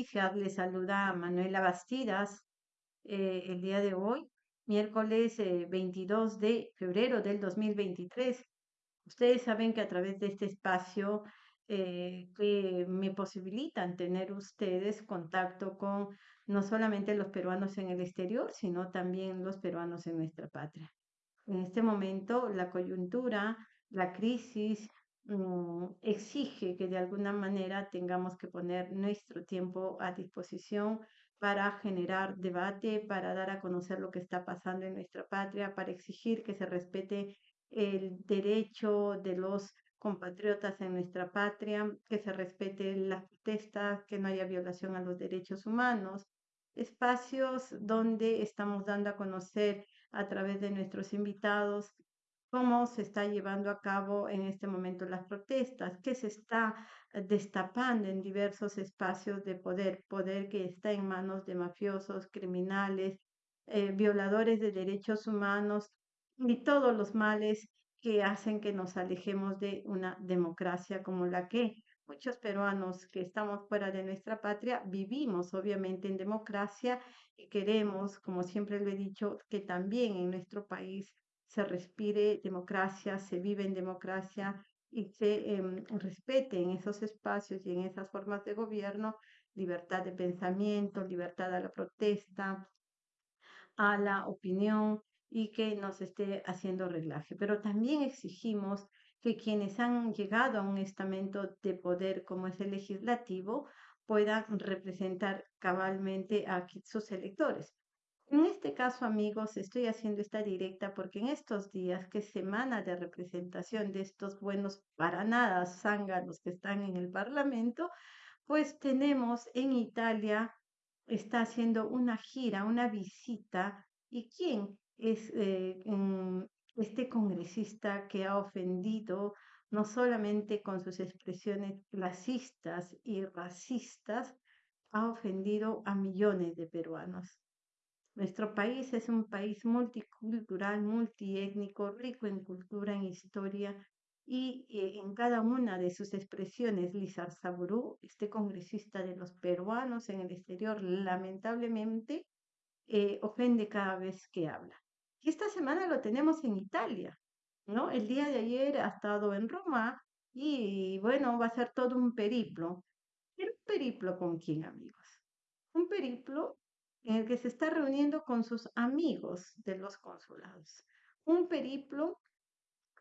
Les saluda Manuela Bastidas eh, el día de hoy, miércoles 22 eh, de febrero del 2023. Ustedes saben que a través de este espacio eh, que me posibilitan tener ustedes contacto con no solamente los peruanos en el exterior, sino también los peruanos en nuestra patria. En este momento, la coyuntura, la crisis, Mm, exige que de alguna manera tengamos que poner nuestro tiempo a disposición para generar debate, para dar a conocer lo que está pasando en nuestra patria, para exigir que se respete el derecho de los compatriotas en nuestra patria, que se respete las protestas, que no haya violación a los derechos humanos, espacios donde estamos dando a conocer a través de nuestros invitados cómo se está llevando a cabo en este momento las protestas, qué se está eh, destapando en diversos espacios de poder, poder que está en manos de mafiosos, criminales, eh, violadores de derechos humanos y todos los males que hacen que nos alejemos de una democracia como la que muchos peruanos que estamos fuera de nuestra patria vivimos obviamente en democracia y queremos, como siempre lo he dicho, que también en nuestro país se respire democracia, se vive en democracia y se eh, respete en esos espacios y en esas formas de gobierno libertad de pensamiento, libertad a la protesta, a la opinión y que nos esté haciendo reglaje. Pero también exigimos que quienes han llegado a un estamento de poder como es el legislativo puedan representar cabalmente a sus electores. En este caso, amigos, estoy haciendo esta directa porque en estos días, que semana de representación de estos buenos para nada zánganos que están en el Parlamento, pues tenemos en Italia, está haciendo una gira, una visita, y quién es eh, este congresista que ha ofendido no solamente con sus expresiones clasistas y racistas, ha ofendido a millones de peruanos. Nuestro país es un país multicultural, multiétnico, rico en cultura, en historia, y eh, en cada una de sus expresiones, Lizar Saburú, este congresista de los peruanos en el exterior, lamentablemente eh, ofende cada vez que habla. Y esta semana lo tenemos en Italia, ¿no? El día de ayer ha estado en Roma y bueno, va a ser todo un periplo. ¿Pero un periplo con quién, amigos? Un periplo en el que se está reuniendo con sus amigos de los consulados. Un periplo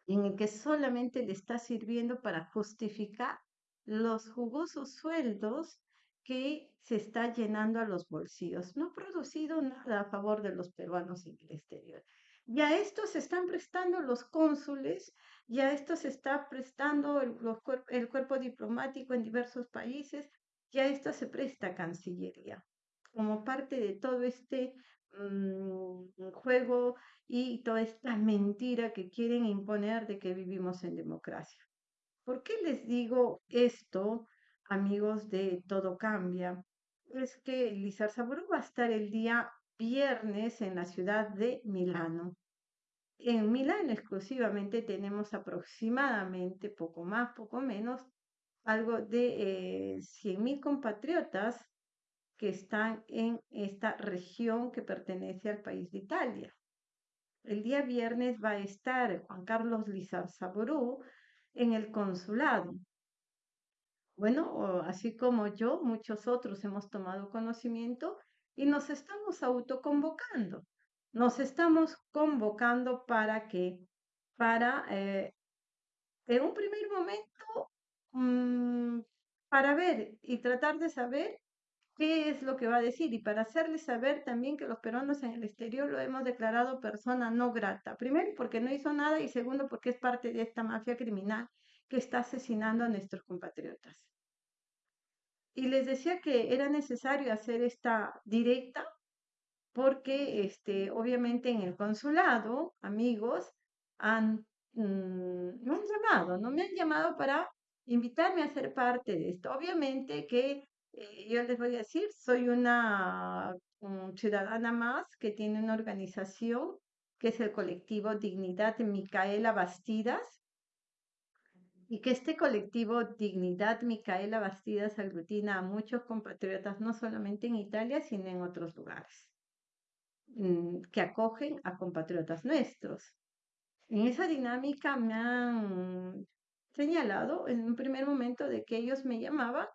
en el que solamente le está sirviendo para justificar los jugosos sueldos que se está llenando a los bolsillos. No ha producido nada a favor de los peruanos en el exterior. Y a esto se están prestando los cónsules, y a esto se está prestando el, cuerpo diplomático en diversos países, y a esto se presta Cancillería como parte de todo este mm, juego y toda esta mentira que quieren imponer de que vivimos en democracia. ¿Por qué les digo esto, amigos de Todo Cambia? Es que Lizar Saburo va a estar el día viernes en la ciudad de Milano. En Milano exclusivamente tenemos aproximadamente, poco más, poco menos, algo de eh, 100.000 compatriotas que están en esta región que pertenece al país de Italia. El día viernes va a estar Juan Carlos Lizar Saború en el consulado. Bueno, así como yo, muchos otros hemos tomado conocimiento y nos estamos autoconvocando. Nos estamos convocando para que, para, eh, en un primer momento, mm, para ver y tratar de saber qué es lo que va a decir y para hacerles saber también que los peruanos en el exterior lo hemos declarado persona no grata. Primero, porque no hizo nada y segundo, porque es parte de esta mafia criminal que está asesinando a nuestros compatriotas. Y les decía que era necesario hacer esta directa porque este, obviamente en el consulado, amigos, han, mm, llamado, no me han llamado para invitarme a ser parte de esto. Obviamente que eh, yo les voy a decir, soy una ciudadana más que tiene una organización que es el colectivo Dignidad de Micaela Bastidas. y que este colectivo Dignidad Micaela Bastidas aglutina a muchos compatriotas, no solamente en Italia, sino en otros lugares, mm, que acogen a compatriotas nuestros. En esa dinámica me han señalado en un primer momento de que ellos me llamaban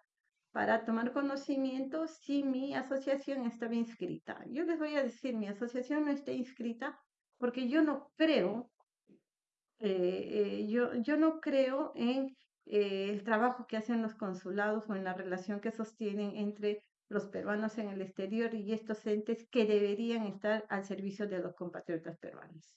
para tomar conocimiento si mi asociación estaba inscrita. Yo les voy a decir, mi asociación no está inscrita porque yo no creo eh, eh, yo, yo no creo en eh, el trabajo que hacen los consulados o en la relación que sostienen entre los peruanos en el exterior y estos entes que deberían estar al servicio de los compatriotas peruanos.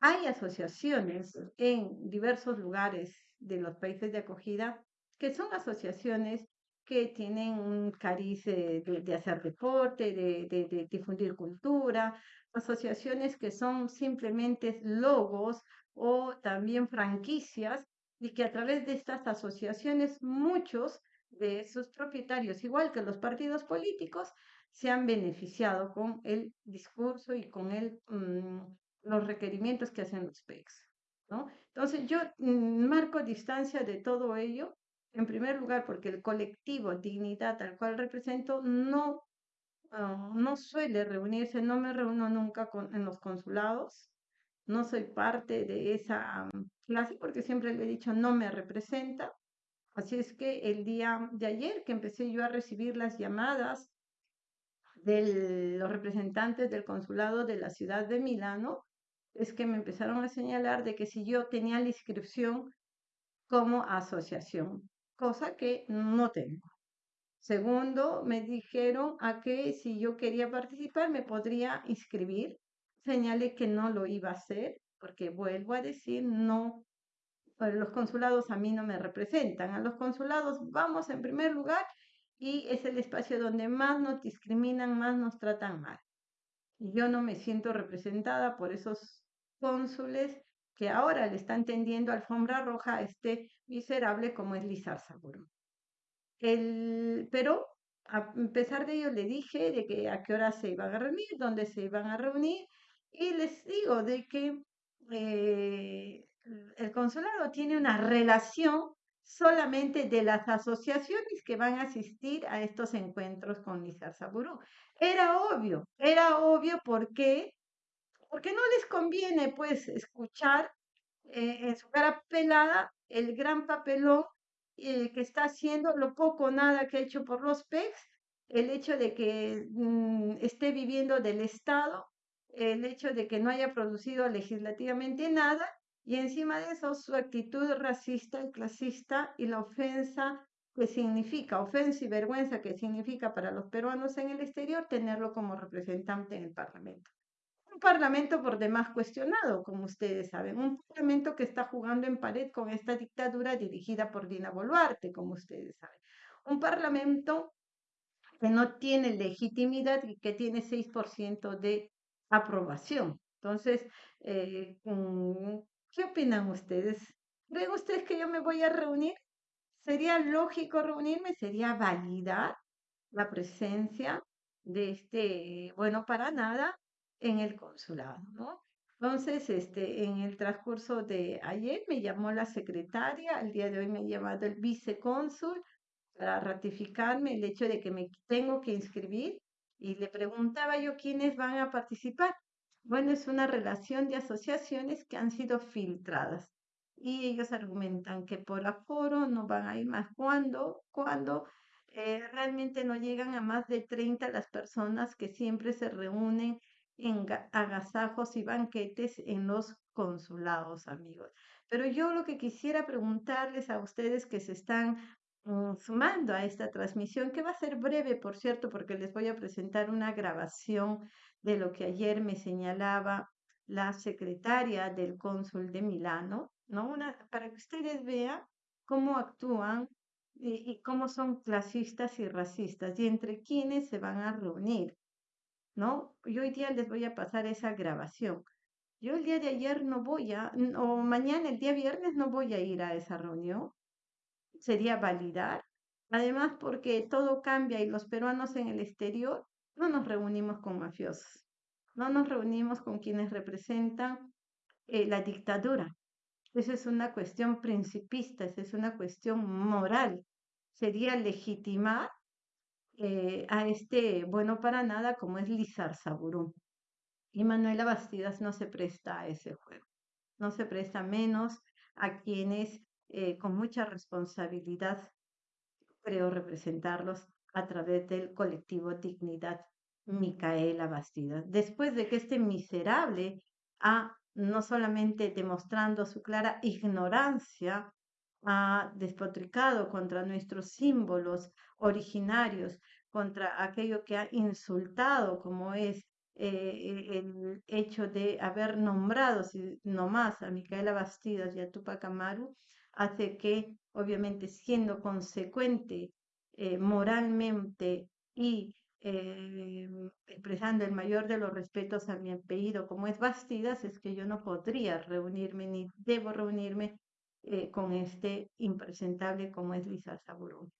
Hay asociaciones en diversos lugares de los países de acogida que son asociaciones que tienen un cariz de, hacer deporte, de, de, difundir cultura, asociaciones que son simplemente logos o también franquicias y que a través de estas asociaciones muchos de sus propietarios, igual que los partidos políticos, se han beneficiado con el discurso y con el, mm, los requerimientos que hacen los PECs. ¿no? Entonces yo mm, marco distancia de todo ello, en primer lugar porque el colectivo Dignidad al cual represento no, ah, no suele reunirse, no me reúno nunca con, en los consulados, no soy parte de esa clase porque siempre le he dicho no me representa. Así es que el día de ayer que empecé yo a recibir las llamadas de los representantes del consulado de la ciudad de Milano, es que me empezaron a señalar de que si yo tenía la inscripción como asociación, cosa que no tengo. Segundo, me dijeron a que si yo quería participar me podría inscribir señalé que no lo iba a hacer, porque vuelvo a decir, no, pues, los consulados a mí no me representan. A los consulados vamos en primer lugar y es el espacio donde más nos discriminan, más nos tratan mal. Y yo no me siento representada por esos cónsules que ahora le están tendiendo alfombra roja a este miserable como es Lizar Saburo. El, pero a pesar de ello le dije de que a qué hora se iban a reunir, dónde se iban a reunir y les digo de que eh, el consulado tiene una relación solamente de las asociaciones que van a asistir a estos encuentros con Lizar Saburu. Era obvio, era obvio porque, porque no les conviene pues escuchar eh, en su cara pelada el gran papelón eh, que está haciendo, lo poco o nada que ha hecho por los PECs, el hecho de que mm, esté viviendo del Estado el hecho de que no haya producido legislativamente nada y encima de eso su actitud racista y clasista y la ofensa que significa, ofensa y vergüenza que significa para los peruanos en el exterior tenerlo como representante en el Parlamento. Parlamento por demás cuestionado, como ustedes saben, un Parlamento que está jugando en pared con esta dictadura dirigida por Dina Boluarte, como ustedes saben. Un Parlamento que no tiene legitimidad y que tiene 6% de aprobación. Entonces, eh, mm, ¿qué opinan ustedes? ¿Creen ustedes que yo me voy a reunir? ¿Sería lógico reunirme? ¿Sería validar la presencia de este, bueno, para nada en el consulado, ¿no? Entonces, este, en el transcurso de ayer me llamó la secretaria, el día de hoy me ha llamado el vicecónsul para ratificarme el hecho de que me tengo que inscribir y le preguntaba yo quiénes van a participar. Bueno, es una relación de asociaciones que han sido filtradas y ellos argumentan que por aforo no van a ir más cuando, cuando eh, realmente no llegan a más de 30 las personas que siempre se reúnen en agasajos y banquetes en los consulados, amigos. Pero yo lo que quisiera preguntarles a ustedes que se están Mm, sumando a esta transmisión, que va a ser breve, por cierto, porque les voy a presentar una grabación de lo que ayer me señalaba la secretaria del cónsul de Milano, ¿no? Para que ustedes vean cómo actúan y, y, cómo son clasistas y racistas y entre quiénes se van a reunir, ¿no? Yo hoy día les voy a pasar esa grabación. Yo el día de ayer no voy a, o mañana, el día viernes, no voy a ir a esa reunión sería validar. Además, porque todo cambia y los peruanos en el exterior no nos reunimos con mafiosos, no nos reunimos con quienes representan eh, la dictadura. Esa es una cuestión principista, esa es una cuestión moral. Sería legitimar eh, a este bueno para nada como es Lizar Saburú. Y Manuela Bastidas no se presta a ese juego, no se presta menos a quienes eh, con mucha responsabilidad creo representarlos a través del colectivo Dignidad Micaela Bastidas. Después de que este miserable ha no solamente demostrando su clara ignorancia, ha despotricado contra nuestros símbolos originarios, contra aquello que ha insultado, como es eh, el hecho de haber nombrado si, nomás a Micaela Bastidas y a Tupac Amaru, hace que, obviamente, siendo consecuente eh, moralmente y eh, expresando el mayor de los respetos a mi apellido, como es Bastidas, es que yo no podría reunirme ni debo reunirme eh, con este impresentable como es Lisa Saburón.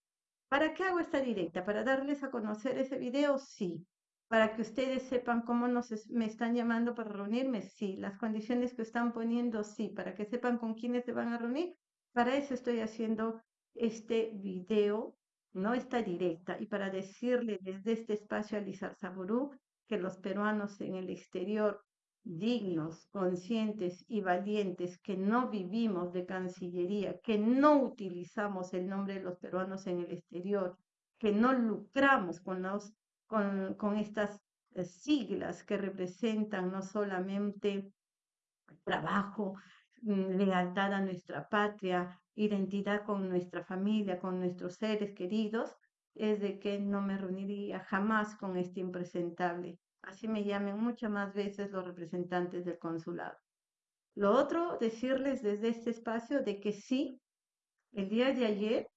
¿Para qué hago esta directa? ¿Para darles a conocer ese video? Sí. ¿Para que ustedes sepan cómo nos me están llamando para reunirme? Sí. ¿Las condiciones que están poniendo? Sí. ¿Para que sepan con quiénes se van a reunir? Para eso estoy haciendo este video no está directa, y para decirle desde este espacio a Lizar Saburú que los peruanos en el exterior, dignos, conscientes y valientes, que no vivimos de Cancillería, que no utilizamos el nombre de los peruanos en el exterior, que no lucramos con, estas eh, siglas que representan no solamente trabajo, mm, lealtad a nuestra patria, identidad con nuestra familia, con nuestros seres queridos, es de que no me reuniría jamás con este impresentable. Así me llamen muchas más veces los representantes del consulado. Lo otro, decirles desde este espacio de que sí, el día de ayer,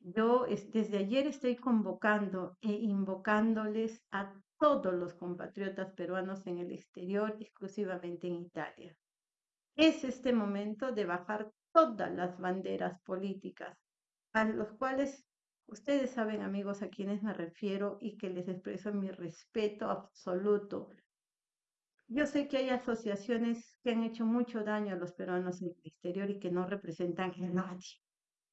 yo desde ayer estoy convocando e invocándoles a todos los compatriotas peruanos en el exterior, exclusivamente en Italia. Es este momento de bajar todas las banderas políticas, a los cuales ustedes saben, amigos, a quienes me refiero y que les expreso mi respeto absoluto. Yo sé que hay asociaciones que han hecho mucho daño a los peruanos en el exterior y que no representan a nadie.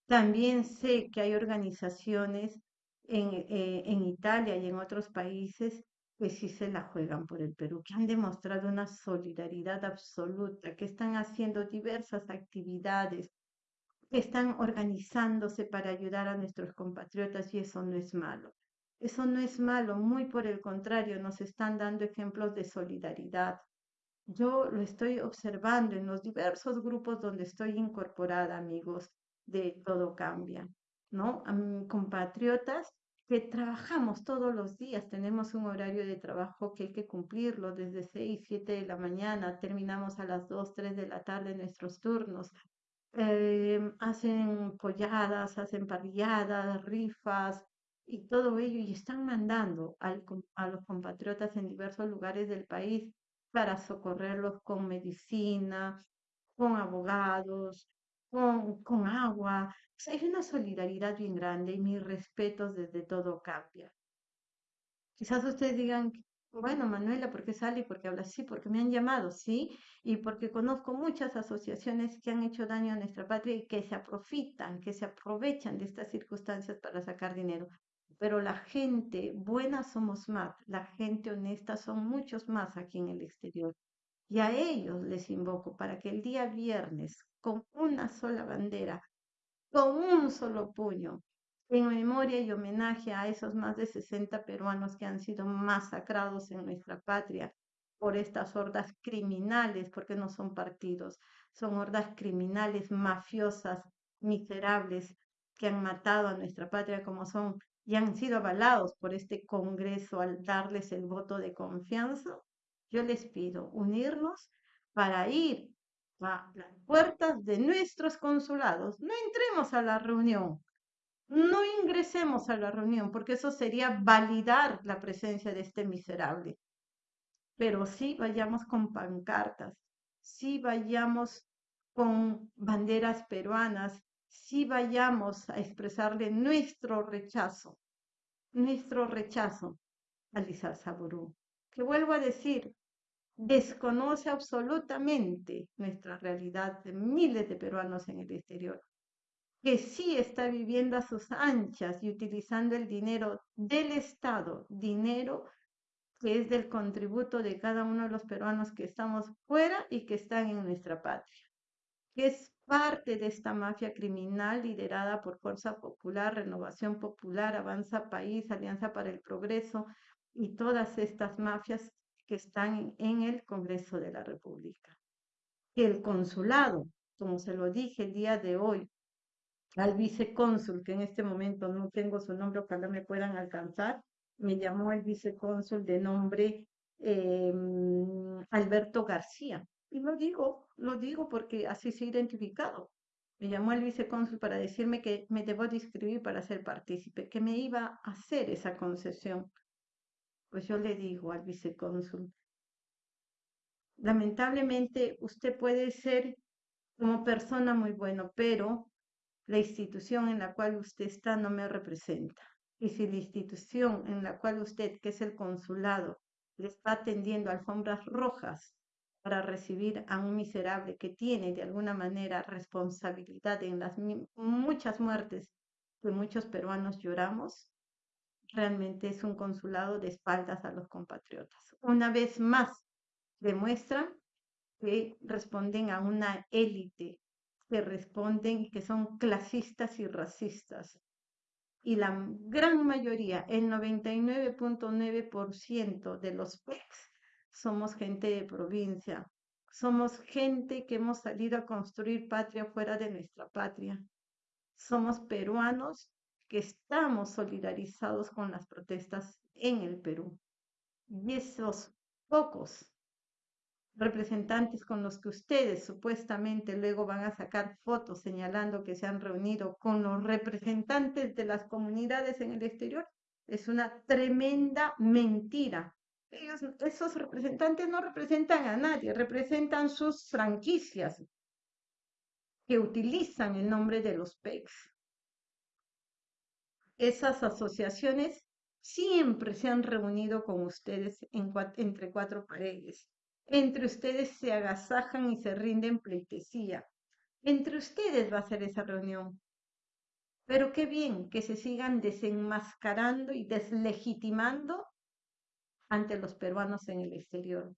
También sé que hay organizaciones en, eh, en Italia y en otros países que sí se la juegan por el Perú, que han demostrado una solidaridad absoluta, que están haciendo diversas actividades, están organizándose para ayudar a nuestros compatriotas y eso no es malo. Eso no es malo, muy por el contrario, nos están dando ejemplos de solidaridad. Yo lo estoy observando en los diversos grupos donde estoy incorporada, amigos, de Todo Cambia, ¿no? compatriotas que trabajamos todos los días, tenemos un horario de trabajo que hay que cumplirlo desde 6, 7 de la mañana, terminamos a las 2, 3 de la tarde nuestros turnos. Em, hacen polladas, hacen parrilladas, rifas y todo ello y están mandando a los compatriotas en diversos lugares del país para socorrerlos con medicina, con abogados, con, con agua, hay una solidaridad bien grande y mis respetos desde todo cambia. Quizás ustedes digan, bueno, Manuela, ¿por qué sale y por qué habla así? Porque me han llamado, sí, y porque conozco muchas asociaciones que han hecho daño a nuestra patria y que se aprovechan, que se aprovechan de estas circunstancias para sacar dinero. Pero la gente buena somos más, la gente honesta son muchos más aquí en el exterior. Y a ellos les invoco para que el día viernes, con una sola bandera, con un solo puño, en memoria y homenaje a esos más de 60 peruanos que han sido masacrados en nuestra patria por estas hordas criminales, porque no son partidos, son hordas criminales, mafiosas, miserables, que han matado a nuestra patria como son y han sido avalados por este Congreso al darles el voto de confianza, yo les pido unirnos para ir a las puertas de nuestros consulados. No entremos a la reunión, no ingresemos a la reunión, porque eso sería validar la presencia de este miserable. Pero sí vayamos con pancartas, sí vayamos con banderas peruanas, sí vayamos a expresarle nuestro rechazo, nuestro rechazo a Lizar Saburú. Que vuelvo a decir, desconoce absolutamente nuestra realidad de miles de peruanos en el exterior, que sí está viviendo a sus anchas y utilizando el dinero del Estado, dinero que es del contributo de cada uno de los peruanos que estamos fuera y que están en nuestra patria, que es parte de esta mafia criminal liderada por Fuerza Popular, Renovación Popular, Avanza País, Alianza para el Progreso y todas estas mafias que están en el Congreso de la República. El consulado, como se lo dije el día de hoy, al vicecónsul, que en este momento no tengo su nombre, ojalá me puedan alcanzar, me llamó el vicecónsul de nombre em, Alberto García. Y lo digo, lo digo porque así se ha identificado. Me llamó el vicecónsul para decirme que me debo de inscribir para ser partícipe, que me iba a hacer esa concesión. Pues yo le digo al vicecónsul, lamentablemente usted puede ser como persona muy bueno, pero la institución en la cual usted está no me representa. Y si la institución en la cual usted, que es el consulado, le está tendiendo alfombras rojas para recibir a un miserable que tiene de alguna manera responsabilidad en las muchas muertes que muchos peruanos lloramos, realmente es un consulado de espaldas a los compatriotas. Una vez más, demuestran que responden a una élite, que responden que son clasistas y racistas, y la gran mayoría, el 99.9% de los PECs, somos gente de provincia, somos gente que hemos salido a construir patria fuera de nuestra patria. Somos peruanos que estamos solidarizados con las protestas en el Perú. Y esos pocos representantes con los que ustedes supuestamente luego van a sacar fotos señalando que se han reunido con los representantes de las comunidades en el exterior, es una tremenda mentira. Esos representantes no representan a nadie, representan sus franquicias que utilizan el nombre de los PECs. Esas asociaciones siempre se han reunido con ustedes entre cuatro paredes entre ustedes se agasajan y se rinden pleitesía. Entre ustedes va a ser esa reunión. Pero qué bien que se sigan desenmascarando y deslegitimando ante los peruanos en el exterior.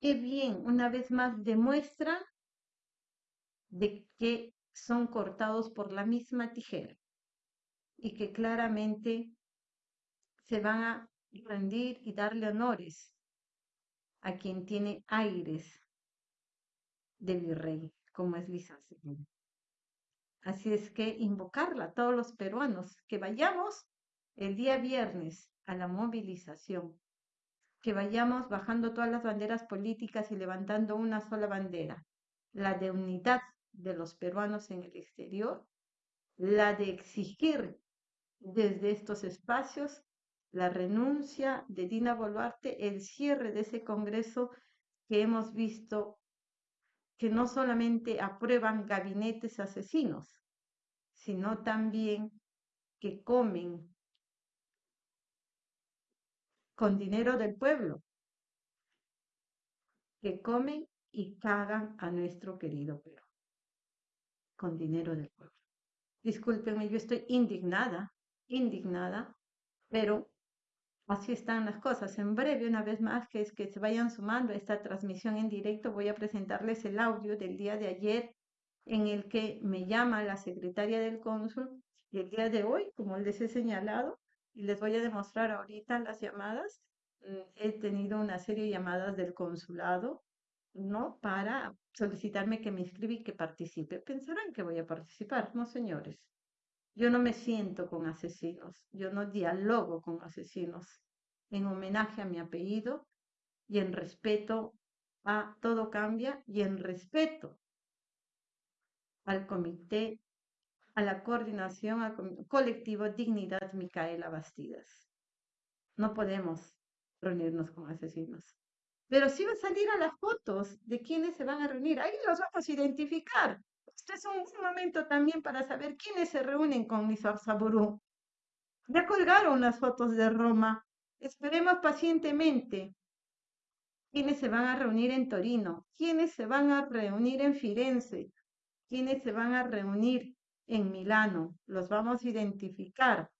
Qué bien, una vez más demuestra de que son cortados por la misma tijera y que claramente se van a rendir y darle honores a quien tiene aires de virrey, como es Lisa Así es que invocarla todos los peruanos, que vayamos el día viernes a la movilización, que vayamos bajando todas las banderas políticas y levantando una sola bandera, la de unidad de los peruanos en el exterior, la de exigir desde estos espacios la renuncia de Dina Boluarte, el cierre de ese Congreso que hemos visto que no solamente aprueban gabinetes asesinos, sino también que comen con dinero del pueblo, que comen y cagan a nuestro querido Perú, con dinero del pueblo. Discúlpenme, yo estoy indignada, indignada, pero Así están las cosas. En breve, una vez más, que es que se vayan sumando a esta transmisión en directo, voy a presentarles el audio del día de ayer en el que me llama la secretaria del cónsul y el día de hoy, como les he señalado, y les voy a demostrar ahorita las llamadas. Mm, he tenido una serie de llamadas del consulado, ¿no? Para solicitarme que me inscriba y que participe. Pensarán que voy a participar, no señores. Yo no me siento con asesinos, yo no dialogo con asesinos. En homenaje a mi apellido y en respeto a Todo Cambia y en respeto al comité, a la coordinación, al colectivo Dignidad Micaela Bastidas. No podemos reunirnos con asesinos. Pero sí va a salir a las fotos de quienes se van a reunir. Ahí los vamos a identificar. Este es un momento también para saber quiénes se reúnen con Nizar Saburú. Ya colgaron las fotos de Roma. Esperemos pacientemente quiénes se van a reunir en Torino, quiénes se van a reunir en Firenze, quiénes se van a reunir en Milano. Los vamos a identificar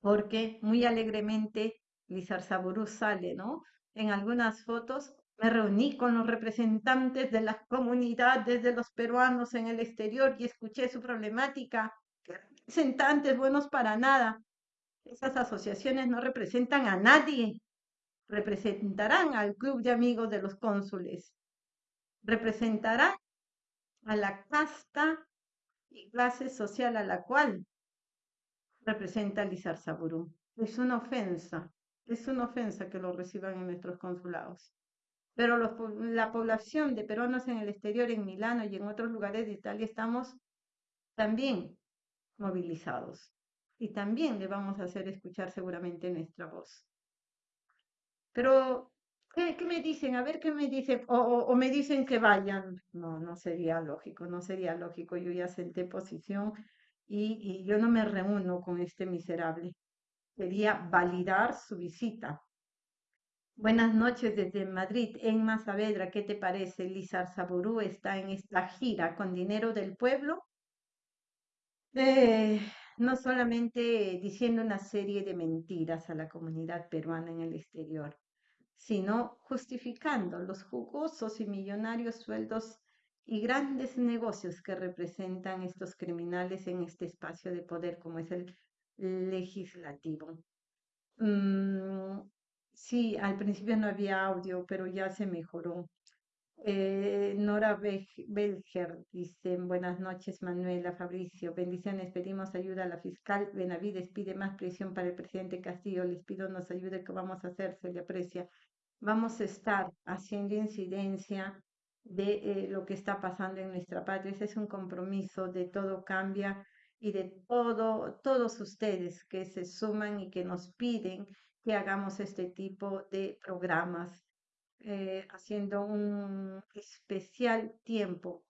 porque muy alegremente Lizar Saburú sale, ¿no? En algunas fotos me reuní con los representantes de las comunidades de los peruanos en el exterior y escuché su problemática. Representantes buenos para nada. Esas asociaciones no representan a nadie. Representarán al club de amigos de los cónsules. Representarán a la casta y clase social a la cual representa Lizar Saburú. Es una ofensa, es una ofensa que lo reciban en nuestros consulados pero la población de peruanos en el exterior, en Milano y en otros lugares de Italia, estamos también movilizados y también le vamos a hacer escuchar seguramente nuestra voz. Pero, ¿qué, me dicen? A ver qué me dicen. O, me dicen que vayan. No, no sería lógico, no sería lógico. Yo ya senté posición y, y yo no me reúno con este miserable. Quería validar su visita, Buenas noches desde Madrid. Enma Saavedra, ¿qué te parece? Lizar Saburú está en esta gira con dinero del pueblo. Eh, no solamente diciendo una serie de mentiras a la comunidad peruana en el exterior, sino justificando los jugosos y millonarios sueldos y grandes negocios que representan estos criminales en este espacio de poder como es el legislativo. Mm, Sí, al principio no había audio, pero ya se mejoró. Eh, Nora Belger dice, buenas noches Manuela, Fabricio, bendiciones, pedimos ayuda a la fiscal Benavides, pide más presión para el presidente Castillo, les pido nos ayude, que vamos a hacer? Se le aprecia. Vamos a estar haciendo incidencia de eh, lo que está pasando en nuestra patria, ese es un compromiso de todo cambia y de todo, todos ustedes que se suman y que nos piden que hagamos este tipo de programas, eh, haciendo un especial tiempo.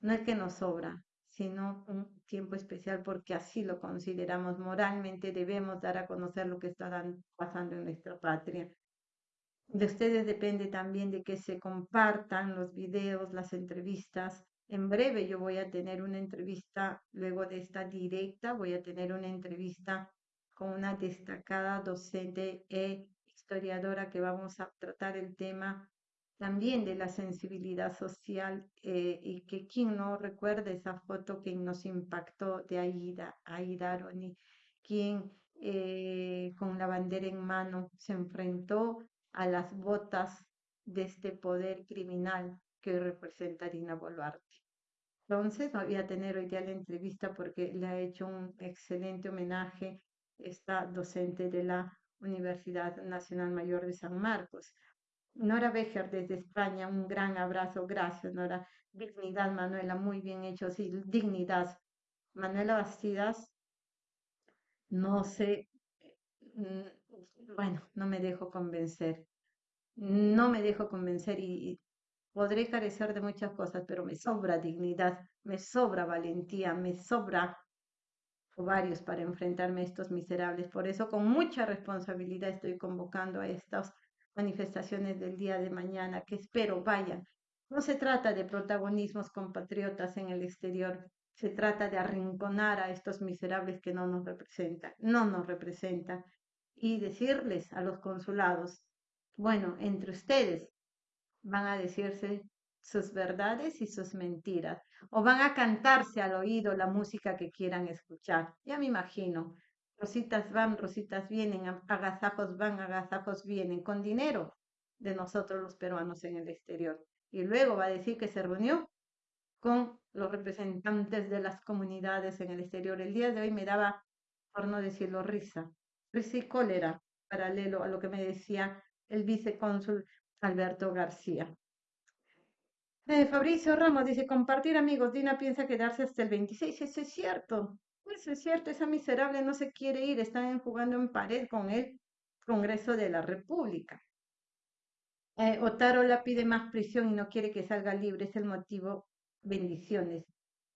No es que nos sobra, sino un tiempo especial porque así lo consideramos moralmente, debemos dar a conocer lo que está pasando en nuestra patria. De ustedes depende también de que se compartan los videos, las entrevistas. En breve yo voy a tener una entrevista, luego de esta directa, voy a tener una entrevista con una destacada docente e historiadora que vamos a tratar el tema también de la sensibilidad social eh, y que quien no recuerda esa foto que nos impactó de Aida, Aida Aroni, quien eh, con la bandera en mano se enfrentó a las botas de este poder criminal que representa Dina Boluarte. Entonces, voy a tener hoy día la entrevista porque le ha hecho un excelente homenaje esta docente de la Universidad Nacional Mayor de San Marcos. Nora Becher desde España, un gran abrazo, gracias Nora. Dignidad, Manuela, muy bien hecho, sí, dignidad. Manuela Bastidas, no sé, mm, bueno, no me dejo convencer, no me dejo convencer y podré carecer de muchas cosas, pero me sobra dignidad, me sobra valentía, me sobra varios para enfrentarme a estos miserables. Por eso, con mucha responsabilidad, estoy convocando a estas manifestaciones del día de mañana, que espero vayan. No se trata de protagonismos compatriotas en el exterior, se trata de arrinconar a estos miserables que no nos representan, no nos representan, y decirles a los consulados, bueno, entre ustedes van a decirse sus verdades y sus mentiras, o van a cantarse al oído la música que quieran escuchar. Ya me imagino, rositas van, rositas vienen, agasajos van, agasajos vienen, con dinero de nosotros los peruanos en el exterior. Y luego va a decir que se reunió con los representantes de las comunidades en el exterior. El día de hoy me daba, por no decirlo, risa, risa y cólera, paralelo a lo que me decía el vicecónsul Alberto García. Fabricio Ramos dice, compartir amigos, Dina piensa quedarse hasta el 26, eso es cierto, eso es cierto, esa miserable no se quiere ir, están jugando en pared con el Congreso de la República. Eh, Otaro la pide más prisión y no quiere que salga libre, es el motivo. Bendiciones.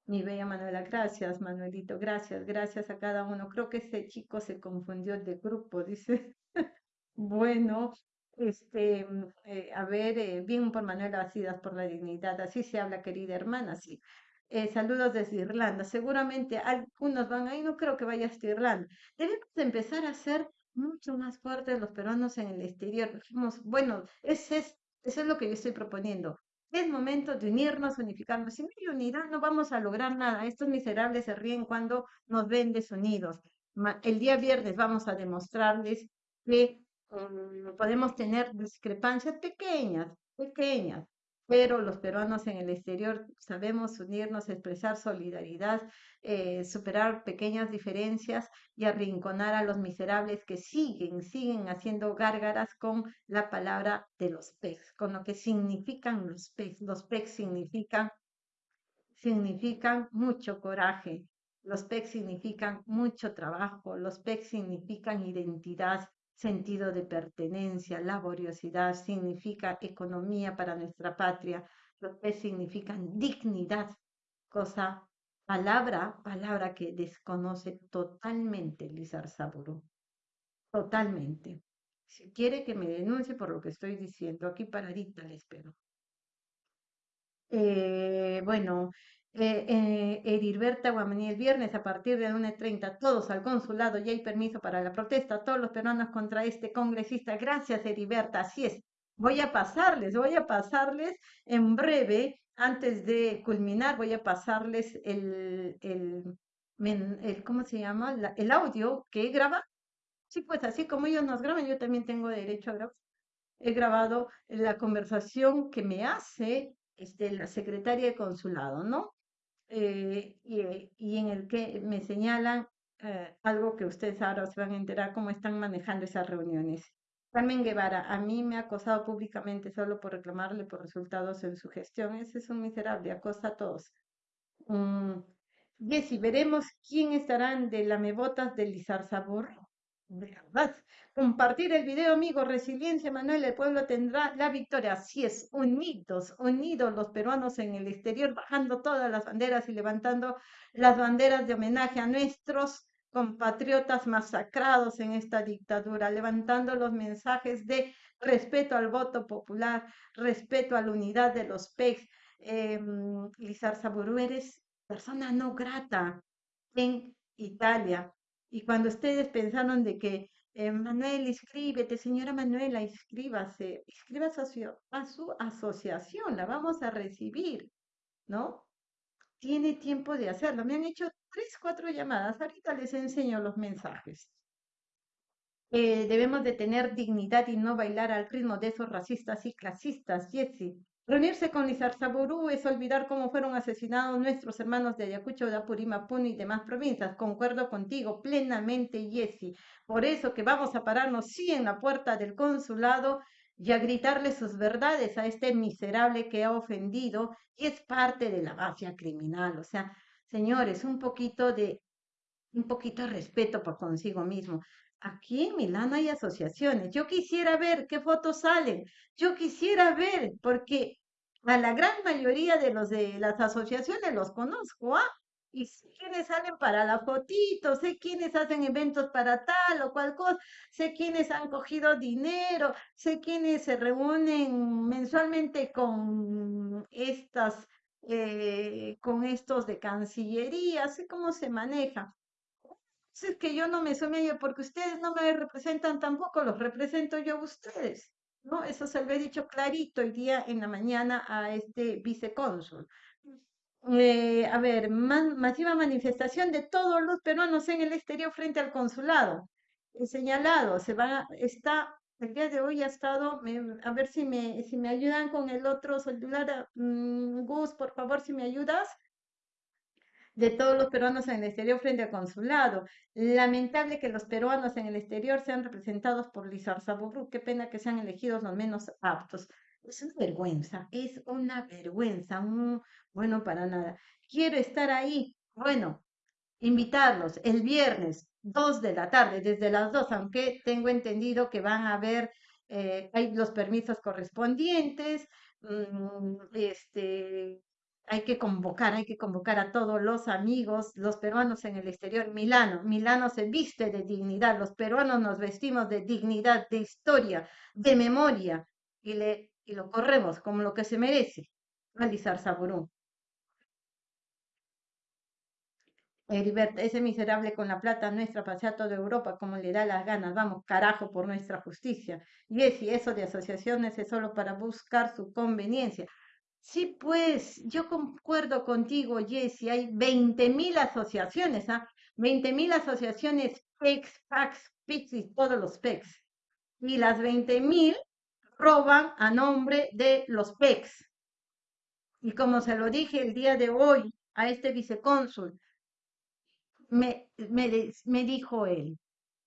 Mi bella Manuela, gracias, Manuelito, gracias, gracias a cada uno. Creo que ese chico se confundió de grupo, dice. bueno, Este, mm, eh, a ver, eh, bien por Manuela Bastidas por la dignidad, así se habla, querida hermana, sí. Eh, saludos desde Irlanda. Seguramente algunos van ahí, no creo que vaya hasta Irlanda. Debemos de empezar a ser mucho más fuertes los peruanos en el exterior. Dijimos, bueno, ese es, eso es lo que yo estoy proponiendo. Es momento de unirnos, unificarnos. Si no hay unidad, no vamos a lograr nada. Estos miserables se ríen cuando nos ven desunidos. El día viernes vamos a demostrarles que mm, podemos tener discrepancias pequeñas, pequeñas, pero los peruanos en el exterior sabemos unirnos, expresar solidaridad, eh, superar pequeñas diferencias y arrinconar a los miserables que siguen, siguen haciendo gárgaras con la palabra de los PECs, con lo que significan los PECs. Los PECs significan, significan mucho coraje, los PECs significan mucho trabajo, los PECs significan identidad, sentido de pertenencia, laboriosidad, significa economía para nuestra patria, lo que significan dignidad, cosa, palabra, palabra que desconoce totalmente Lizar Saburo, totalmente. Si quiere que me denuncie por lo que estoy diciendo, aquí paradita le espero. Eh, bueno, eh, eh, Edilberta Guamaní el viernes a partir de 1.30, todos al consulado, ya hay permiso para la protesta, todos los peruanos contra este congresista. Gracias, Edilberta, así es. Voy a pasarles, voy a pasarles en breve, antes de culminar, voy a pasarles el, el, ¿cómo se llama? el audio que he grabado. Sí, pues así como ellos nos graban, yo también tengo derecho a grabar. He grabado la conversación que me hace este, la secretaria de consulado, ¿no? Eh, y, en el que me señalan eh, algo que ustedes ahora se van a enterar cómo están manejando esas reuniones. Carmen Guevara, a mí me ha acosado públicamente solo por reclamarle por resultados en su gestión. Ese es un miserable, acosa a todos. Um, veremos quién estarán de la mebotas del Lizar Sabor. ¿Verdad? Compartir el video, amigo. Resiliencia, Manuel. El pueblo tendrá la victoria. Así es, unidos, unidos los peruanos en el exterior, bajando todas las banderas y levantando las banderas de homenaje a nuestros compatriotas masacrados en esta dictadura, levantando los mensajes de respeto al voto popular, respeto a la unidad de los PECs. Eh, Lizar Saburu, eres persona no grata en Italia. Y cuando ustedes pensaron de que eh, Manuel, inscríbete, señora Manuela, inscríbase, inscríbase a su, asociación, la vamos a recibir, ¿no? Tiene tiempo de hacerlo. Me han hecho tres, cuatro llamadas. Ahorita les enseño los mensajes. Eh, debemos de tener dignidad y no bailar al ritmo de esos racistas y clasistas, Jesse. Reunirse con Lizarzaburú es olvidar cómo fueron asesinados nuestros hermanos de Ayacucho, de Apurímapunta y demás provincias. Concuerdo contigo plenamente, Jessy. Por eso que vamos a pararnos sí en la puerta del consulado y a gritarle sus verdades a este miserable que ha ofendido y es parte de la mafia criminal. O sea, señores, un poquito de un poquito de respeto por consigo mismo. Aquí en Milán hay asociaciones. Yo quisiera ver qué fotos salen. Yo quisiera ver, porque a la gran mayoría de los de las asociaciones los conozco, ¿ah? Y sé quiénes salen para la fotito, sé quiénes hacen eventos para tal o cual cosa, sé quiénes han cogido dinero, sé quiénes se reúnen mensualmente con estas, eh, con estos de Cancillería, sé cómo se maneja es que yo no me sume porque ustedes no me representan tampoco, los represento yo a ustedes, ¿no? Eso se lo he dicho clarito hoy día en la mañana a este vicecónsul. Eh, a ver, masiva manifestación de todos los peruanos en el exterior frente al consulado. He señalado, se va, está, el día de hoy ha estado, a ver si me, si me ayudan con el otro celular, mm, Gus, por favor, si me ayudas de todos los peruanos en el exterior frente al consulado. Lamentable que los peruanos en el exterior sean representados por Lizar Saburu. Qué pena que sean elegidos los menos aptos. Es una vergüenza, es una vergüenza. bueno, para nada. Quiero estar ahí. Bueno, invitarlos el viernes, 2 de la tarde, desde las 2, aunque tengo entendido que van a haber, eh, los permisos correspondientes, mm, este, hay que convocar, hay que convocar a todos los amigos, los peruanos en el exterior. Milano, Milano se viste de dignidad, los peruanos nos vestimos de dignidad, de historia, de memoria, y, le, y lo corremos como lo que se merece. Alizar Saburú. Heriberto, ese miserable con la plata nuestra pasea toda Europa como le da las ganas. Vamos, carajo, por nuestra justicia. Y eso de asociaciones es solo para buscar su conveniencia. Sí, pues, yo concuerdo contigo, Jessy. Hay 20.000 asociaciones, ¿ah? 20.000 asociaciones PEX, PAX, PIX y todos los PEX. Y las 20.000 roban a nombre de los PEX. Y como se lo dije el día de hoy a este vicecónsul, me, me, dijo él,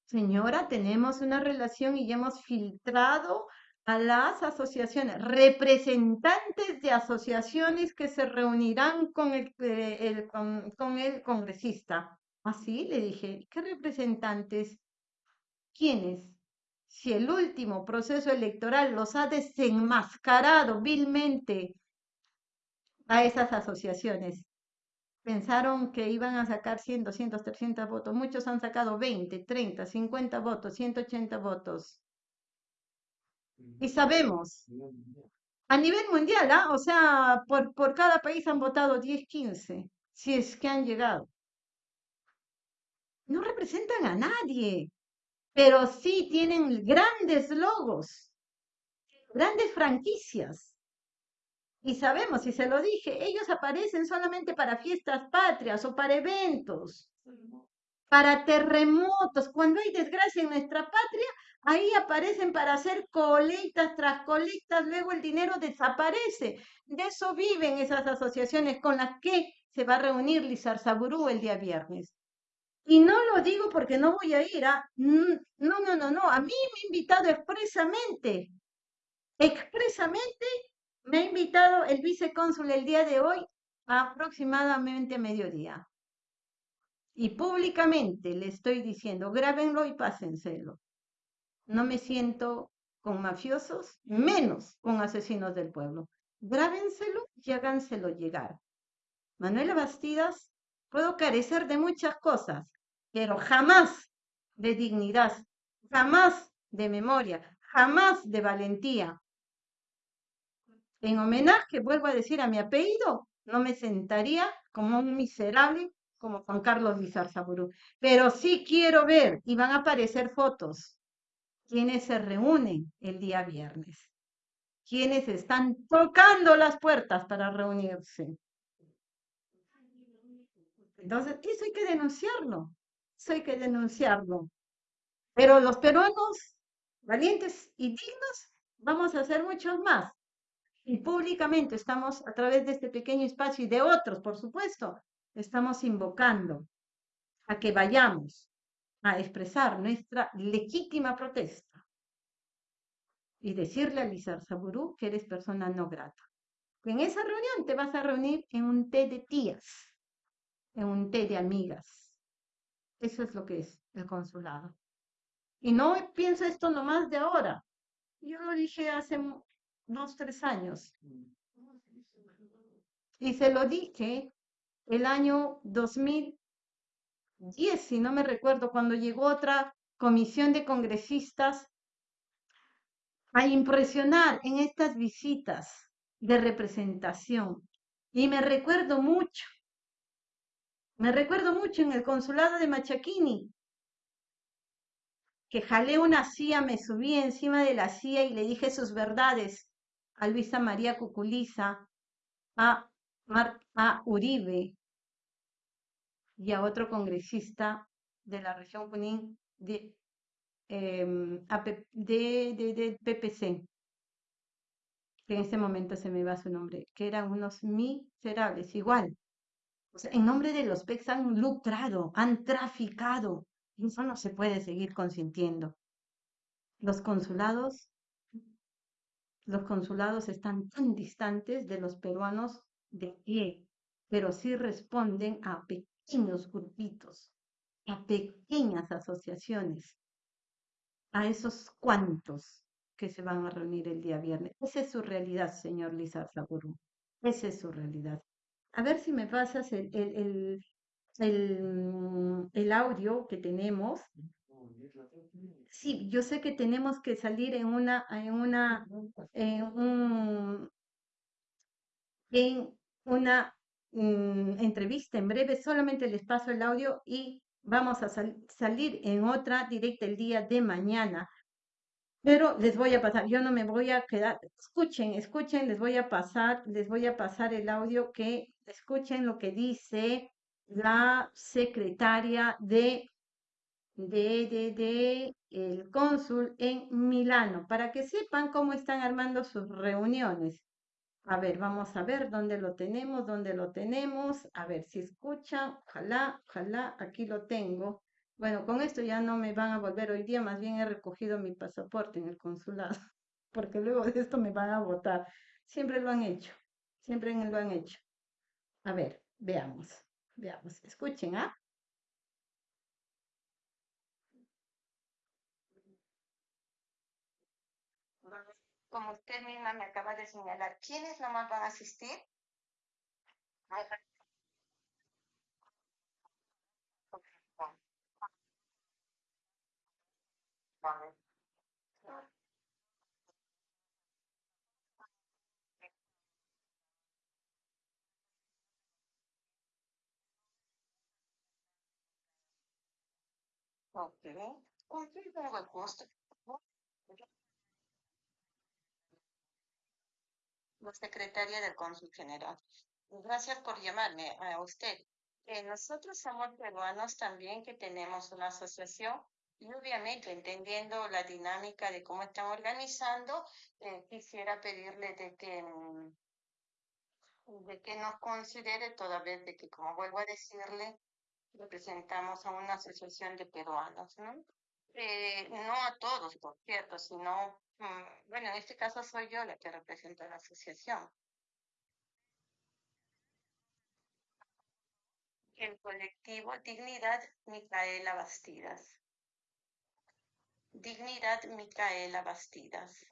señora, tenemos una relación y ya hemos filtrado a las asociaciones, representantes de asociaciones que se reunirán con el, eh, con, con, el congresista. Así le dije, ¿qué representantes? ¿Quiénes? Si el último proceso electoral los ha desenmascarado vilmente a esas asociaciones, pensaron que iban a sacar 100, 200, 300 votos. Muchos han sacado 20, 30, 50 votos, 180 votos. Y sabemos, a nivel mundial, ¿ah? o sea, por, por cada país han votado 10, 15, si es que han llegado. No representan a nadie, pero sí tienen grandes logos, grandes franquicias. Y sabemos, y se lo dije, ellos aparecen solamente para fiestas patrias o para eventos, para terremotos. Cuando hay desgracia en nuestra patria, ahí aparecen para hacer colectas tras colectas, luego el dinero desaparece. De eso viven esas asociaciones con las que se va a reunir Lizar Saburú el día viernes. Y no lo digo porque no voy a ir a... ¿ah? No, no, no, no. A mí me ha invitado expresamente, expresamente me ha invitado el vicecónsul el día de hoy a aproximadamente mediodía. Y públicamente le estoy diciendo, grábenlo y pásenselo. No me siento con mafiosos, menos con asesinos del pueblo. Grábenselo y háganselo llegar. Manuela Bastidas, puedo carecer de muchas cosas, pero jamás de dignidad, jamás de memoria, jamás de valentía, en homenaje, vuelvo a decir, a mi apellido, no me sentaría como un miserable como Juan Carlos Lizarzaburu. Pero sí quiero ver, y van a aparecer fotos, quienes se reúnen el día viernes, quienes están tocando las puertas para reunirse. Entonces, eso hay que denunciarlo, eso hay que denunciarlo. Pero los peruanos valientes y dignos, vamos a hacer muchos más y públicamente estamos a través de este pequeño espacio y de otros, por supuesto, estamos invocando a que vayamos a expresar nuestra legítima protesta y decirle a Lizar Saburú que eres persona no grata. En esa reunión te vas a reunir en un té de tías, en un té de amigas. Eso es lo que es el consulado. Y no pienso esto nomás de ahora. Yo lo dije hace dos, tres años. Y se lo dije el año 2010, si no me recuerdo, cuando llegó otra comisión de congresistas a impresionar en estas visitas de representación. Y me recuerdo mucho, me recuerdo mucho en el consulado de Machaquini, que jalé una silla, me subí encima de la silla y le dije sus verdades a Luisa María Cuculiza, a, a Uribe y a otro congresista de la región Junín de, em, de, de, PPC, que en este momento se me va su nombre, que eran unos miserables, igual. O sea, en nombre de los PECs han lucrado, han traficado. Eso no se puede seguir consintiendo. Los consulados los consulados están tan distantes de los peruanos de pie, pero sí responden a pequeños grupitos, a pequeñas asociaciones, a esos cuantos que se van a reunir el día viernes. Esa es su realidad, señor Lizar Esa es su realidad. A ver si me pasas el, el, el, el audio que tenemos. Sí, yo sé que tenemos que salir en una, en una, en un, en una mm, entrevista en breve. Solamente les paso el audio y vamos a sal- salir en otra directa el día de mañana. Pero les voy a pasar, yo no me voy a quedar, escuchen, escuchen, les voy a pasar, les voy a pasar el audio que escuchen lo que dice la secretaria de, de, de, de el cónsul en Milano, para que sepan cómo están armando sus reuniones. A ver, vamos a ver dónde lo tenemos, dónde lo tenemos. A ver si escuchan. Ojalá, ojalá, aquí lo tengo. Bueno, con esto ya no me van a volver hoy día, más bien he recogido mi pasaporte en el consulado, porque luego de esto me van a votar. Siempre lo han hecho, siempre lo han hecho. A ver, veamos, veamos. Escuchen, ¿ah? Como usted misma me acaba de señalar, ¿quiénes nomás van a asistir? Ok. ¿Con? La secretaria del Cónsul General. Gracias por llamarme a usted. Eh, nosotros somos peruanos también que tenemos una asociación y obviamente entendiendo la dinámica de cómo están organizando, eh, quisiera pedirle de que, mm, de que nos considere toda vez de que, como vuelvo a decirle, representamos a una asociación de peruanos, ¿no? Eh, no a todos, por cierto, sino, bueno, en este caso soy yo la que representa a la asociación. El colectivo Dignidad Micaela Bastidas. Dignidad Micaela Bastidas.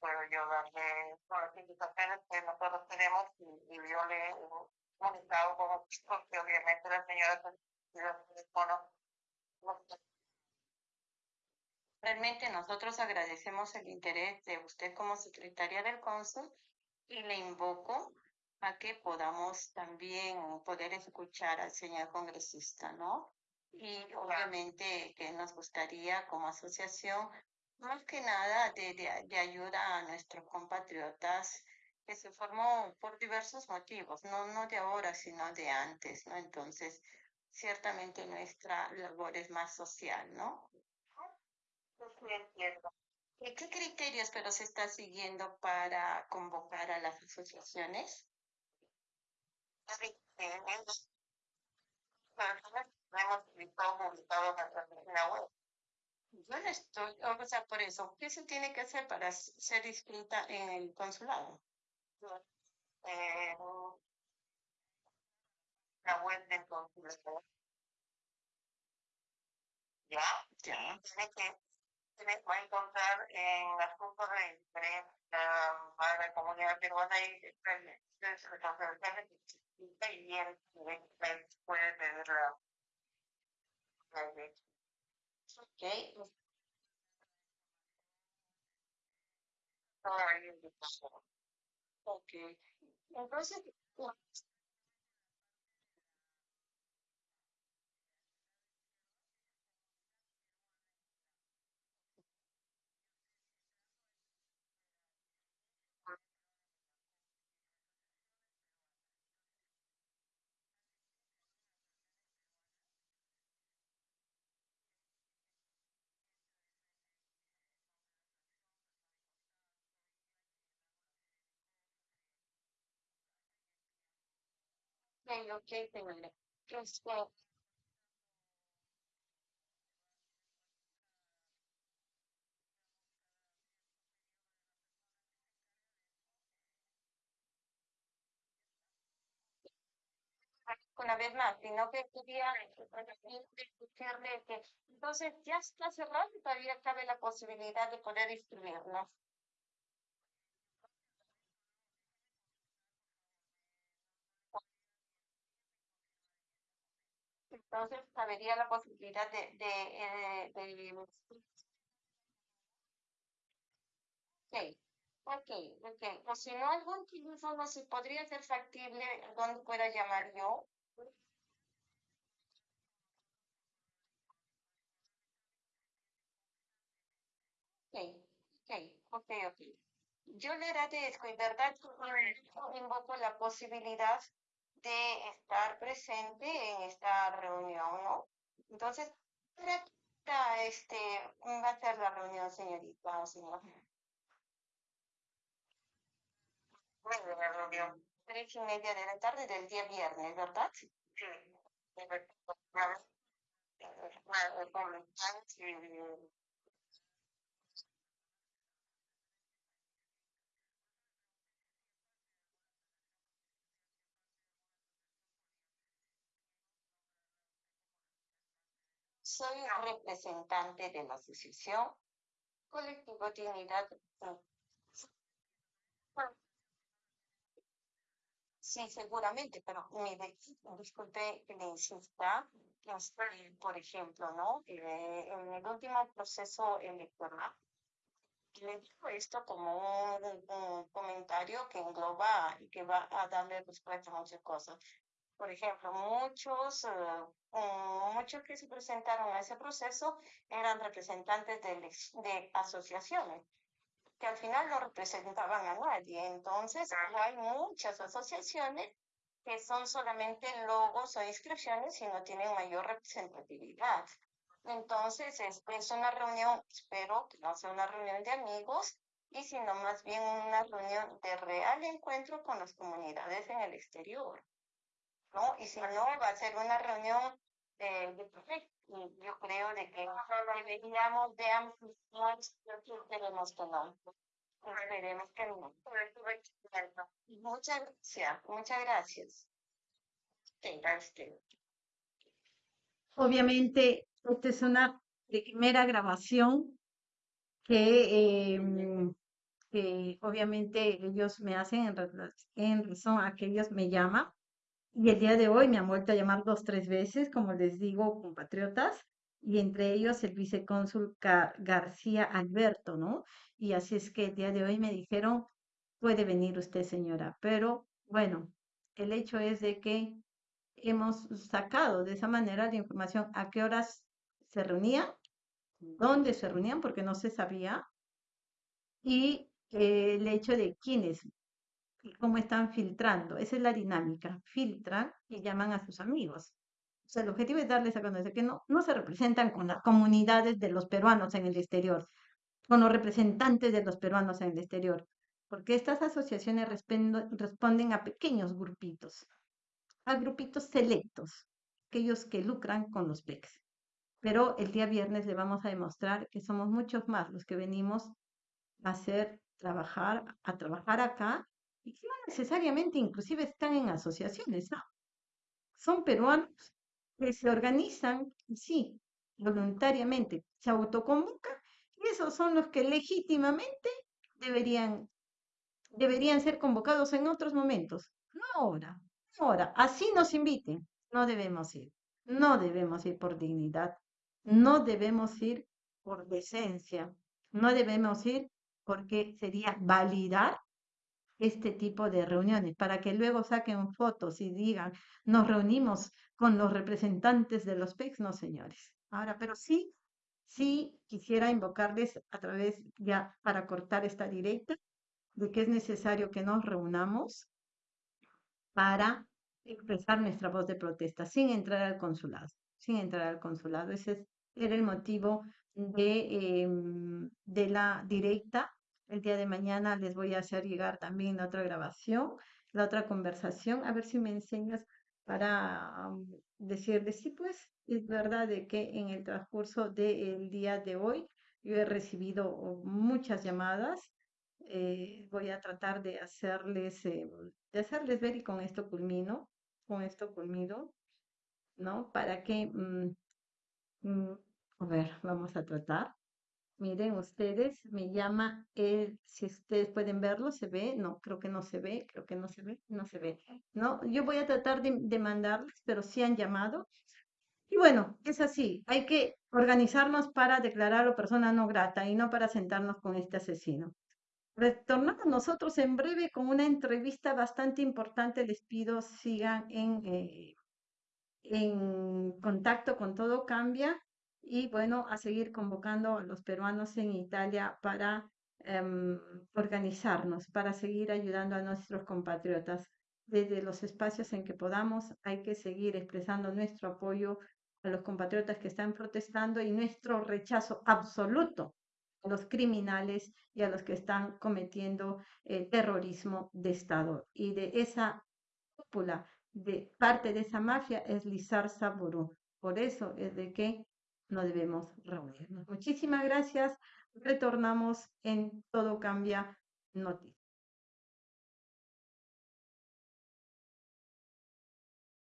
puedo yo darle todas las indicaciones que nosotros tenemos y, y yo le comunicado como porque obviamente la señora Realmente nosotros agradecemos el interés de usted como secretaria del cónsul y le invoco a que podamos también poder escuchar al señor congresista, ¿no? Y obviamente que nos gustaría como asociación, más que nada, de, de, de ayuda a nuestros compatriotas que se formó por diversos motivos, no, no de ahora, sino de antes, ¿no? Entonces, ciertamente nuestra labor es más social, ¿no? Sí, entiendo. ¿Y qué criterios pero se está siguiendo para convocar a las asociaciones? Web. Yo no estoy, o sea, por eso, ¿qué se tiene que hacer para ser inscrita en el consulado? Eh, la web del consulado. Ya, ya. Tiene que se va a encontrar en las puntos de prensa para la comunidad peruana y y bien puede tener la la Ok. Ok. Entonces, ok, ok, señora. Este, una vez más, sino que que entonces ya está cerrado y todavía cabe la posibilidad de poder inscribirnos. Entonces, cabería la posibilidad de, de, eh, de, Ok, ok, ok. O si no, algún teléfono se podría ser factible donde pueda llamar yo. Ok, ok, ok, ok. Yo le agradezco y verdad invoco la posibilidad de estar presente en esta reunión, ¿no? Entonces, este, va a ser la reunión, señorita, señor. Bueno, la reunión. Tres y media de la tarde del día viernes, ¿verdad? Sí. Soy representante de la Asociación Colectivo Dignidad. Sí, seguramente, pero mire, disculpe que le insista, este, por ejemplo, ¿no? En el último proceso electoral, le digo esto como un, comentario que engloba y que va a darle respuesta a muchas cosas. Por ejemplo, muchos, uh, muchos que se presentaron a ese proceso eran representantes de, de asociaciones que al final no representaban a nadie. Entonces, hay muchas asociaciones que son solamente logos o inscripciones y no tienen mayor representatividad. Entonces, es, es una reunión, espero que no sea una reunión de amigos, y sino más bien una reunión de real encuentro con las comunidades en el exterior. ¿No? Y si no, va a ser una reunión de, de y yo creo de que deberíamos de ampliar, esperemos que no. Esperemos que no. Muchas gracias, muchas gracias. Obviamente, esta es una primera grabación que, em, que obviamente ellos me hacen en, en razón a que ellos me llaman y el día de hoy me han vuelto a llamar dos, tres veces, como les digo, compatriotas, y entre ellos el vicecónsul García Alberto, ¿no? Y así es que el día de hoy me dijeron, puede venir usted, señora, pero bueno, el hecho es de que hemos sacado de esa manera la información a qué horas se reunían, dónde se reunían, porque no se sabía, y el hecho de quiénes cómo están filtrando. Esa es la dinámica. Filtran y llaman a sus amigos. O sea, el objetivo es darles a conocer que no, no se representan con las comunidades de los peruanos en el exterior, con los representantes de los peruanos en el exterior, porque estas asociaciones responden a pequeños grupitos, a grupitos selectos, aquellos que lucran con los PECs. Pero el día viernes le vamos a demostrar que somos muchos más los que venimos a hacer trabajar, a trabajar acá y que no necesariamente inclusive están en asociaciones, no. Son peruanos que se organizan, sí, voluntariamente, se autoconvocan y esos son los que legítimamente deberían, deberían ser convocados en otros momentos, no ahora, no ahora. Así nos inviten, no debemos ir, no debemos ir por dignidad, no debemos ir por decencia, no debemos ir porque sería validar este tipo de reuniones para que luego saquen fotos y digan, nos reunimos con los representantes de los PECs, no señores. Ahora, pero sí, sí quisiera invocarles a través ya para cortar esta directa de que es necesario que nos reunamos para expresar nuestra voz de protesta sin entrar al consulado, sin entrar al consulado. Ese era el motivo de, em, de la directa el día de mañana les voy a hacer llegar también la otra grabación, la otra conversación, a ver si me enseñas para um, decirles, sí, pues es verdad de que en el transcurso del día de hoy yo he recibido muchas llamadas. Eh, voy a tratar de hacerles, eh, de hacerles ver y con esto culmino con esto conmigo, ¿no? Para que, mm, mm, a ver, vamos a tratar. Miren ustedes, me llama, él, si ustedes pueden verlo, ¿se ve? No, creo que no se ve, creo que no se ve, no se ve. No, yo voy a tratar de, de mandarles, pero sí han llamado. Y bueno, es así, hay que organizarnos para declararlo persona no grata y no para sentarnos con este asesino. Retornamos nosotros en breve con una entrevista bastante importante. Les pido sigan en, eh, en contacto con Todo Cambia y bueno, a seguir convocando a los peruanos en Italia para em, organizarnos, para seguir ayudando a nuestros compatriotas. Desde los espacios en que podamos, hay que seguir expresando nuestro apoyo a los compatriotas que están protestando y nuestro rechazo absoluto a los criminales y a los que están cometiendo eh, terrorismo de Estado. Y de esa cúpula, de parte de esa mafia, es Lizar Saburu. Por eso es de que no debemos reunirnos. Muchísimas gracias. Retornamos en Todo Cambia Noticias.